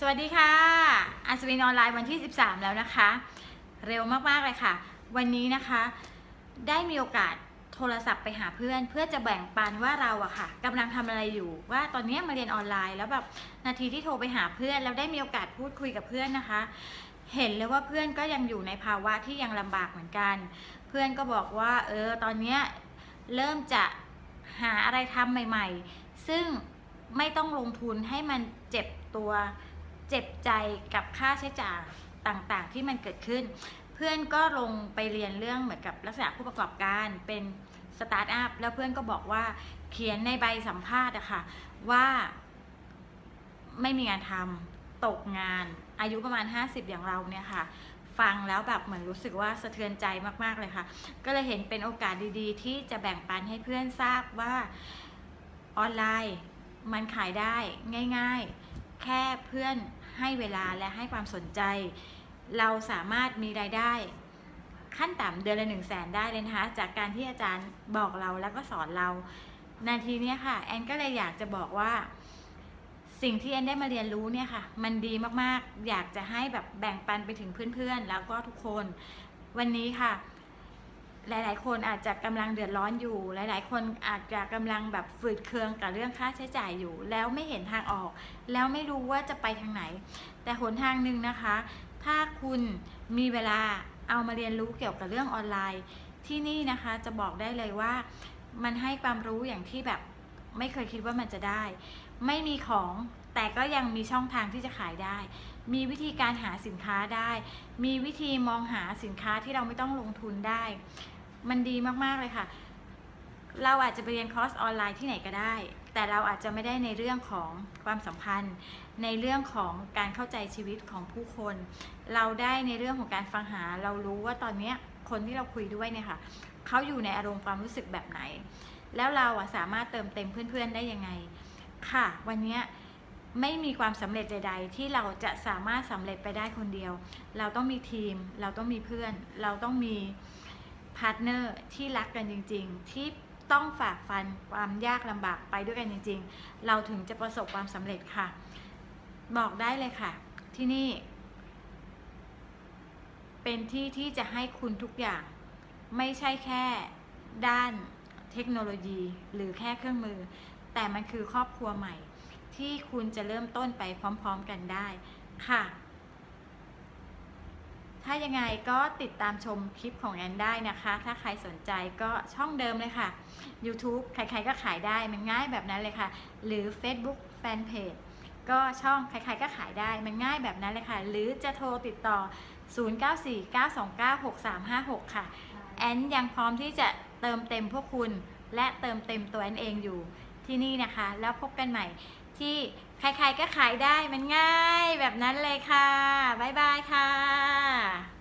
สวัสดีค่ะ อัศวินออนไลน์วันที่ 13 แล้วนะคะ เร็วมากๆเลยค่ะ วันนี้นะคะ ได้มีโอกาสโทรศัพท์ไปหาเพื่อน เพื่อจะแบ่งปันว่าเราอะค่ะกำลังทำอะไรอยู่ ว่าตอนนี้มาเรียนออนไลน์ แล้วแบบนาทีที่โทรไปหาเพื่อนแล้วได้มีโอกาสพูดคุยกับเพื่อนนะคะ เห็นเลยว่าเพื่อนก็ยังอยู่ในภาวะที่ยังลำบากเหมือนกัน เพื่อนก็บอกว่าเออตอนนี้เริ่มจะหาอะไรทำใหม่ ๆ ซึ่งไม่ต้องลงทุนให้มันเจ็บตัว จ็บใจกับค่าใช้จ่ายต่างๆ ที่มันเกิดขึ้น เพื่อนก็ลงไปเรียนเรื่องเหมือนกับลักษณะผู้ประกอบการเป็นสตาร์ทอัพแล้วเพื่อนก็บอกว่าเขียนในใบสัมภาษณ์อะค่ะว่าไม่มีงานทำตกงานอายุประมาณ 50 อย่างเราเนี่ยค่ะ ฟังแล้วแบบเหมือนรู้สึกว่าสะเทือนใจมากๆเลยค่ะ ก็เลยเห็นเป็นโอกาสดีๆ ที่จะแบ่งปันให้เพื่อนทราบว่าออนไลน์มันขายได้ง่าย ๆ แค่เพื่อน ให้เวลาและให้ความสนใจ เราสามารถมีรายได้ขั้นต่ำเดือนละหนึ่งแสนได้เลยนะคะ จากการที่อาจารย์บอกเราแล้วก็สอนเรา นาทีนี้ค่ะ แอนก็เลยอยากจะบอกว่า สิ่งที่แอนได้มาเรียนรู้เนี่ยค่ะ มันดีมากๆ อยากจะให้แบบแบ่งปันไปถึงเพื่อนๆ แล้วก็ทุกคน วันนี้ค่ะ หลาย ๆ คนอาจจะกำลังเดือดร้อนอยู่ หลาย ๆ คนอาจจะกำลังแบบฝืดเคืองกับเรื่องค่าใช้จ่ายอยู่ แล้วไม่เห็นทางออก แล้วไม่รู้ว่าจะไปทางไหน แต่หนทางหนึ่งนะคะ ถ้าคุณมีเวลาเอามาเรียนรู้เกี่ยวกับเรื่องออนไลน์ ที่นี่นะคะจะบอกได้เลยว่า มันให้ความรู้อย่างที่แบบไม่เคยคิดว่ามันจะได้ ไม่มีของแต่ก็ยังมีช่องทางที่จะขายได้ มีวิธีการหาสินค้าได้ มีวิธีมองหาสินค้าที่เราไม่ต้องลงทุนได้ มันดีมากๆเลยค่ะ เราอาจจะไปเรียนคอร์สออนไลน์ที่ไหนก็ได้ แต่เราอาจจะไม่ได้ในเรื่องของความสัมพันธ์ ในเรื่องของการเข้าใจชีวิตของผู้คน เราได้ในเรื่องของการฟังหา เรารู้ว่าตอนนี้คนที่เราคุยด้วยเนี่ยค่ะเขาอยู่ในอารมณ์ความรู้สึกแบบไหน แล้วเราอะสามารถเติมเต็มเพื่อนๆได้ยังไง ค่ะ วันนี้ไม่มีความสำเร็จใด ๆ ที่เราจะสามารถสำเร็จไปได้คนเดียว เราต้องมีทีม เราต้องมีเพื่อน เราต้องมี partner ที่รักกันจริง ๆ ที่ต้องฝ่าฟันความยากลำบากไปด้วยกันจริง ๆ เราถึงจะประสบความสำเร็จค่ะ บอกได้เลยค่ะ ที่นี่ เป็นที่ที่จะให้คุณทุกอย่าง ไม่ใช่แค่ด้านเทคโนโลยีหรือแค่เครื่องมือ แต่มันคือครอบครัวใหม่ ที่คุณจะเริ่มต้นไปพร้อม ๆ กันได้ค่ะ ถ้ายังไงก็ติดตามชมคลิปของแอนได้นะคะ ถ้าใครสนใจก็ช่องเดิมเลยค่ะ YouTube ใครๆก็ขายได้มันง่ายแบบนั้นเลยค่ะ หรือ Facebook Fanpage ก็ช่องใครๆก็ขายได้มันง่ายแบบนั้นเลยค่ะ หรือจะโทรติดต่อ 0949296356 ค่ะ แอนยังพร้อมที่จะเติมเต็มพวกคุณ และเติมเต็มตัวแอนเองอยู่ที่นี่นะคะ แล้วพบกันใหม่ ที่ใครๆก็ขายได้มันง่ายแบบนั้นเลยค่ะ บ๊ายบายค่ะ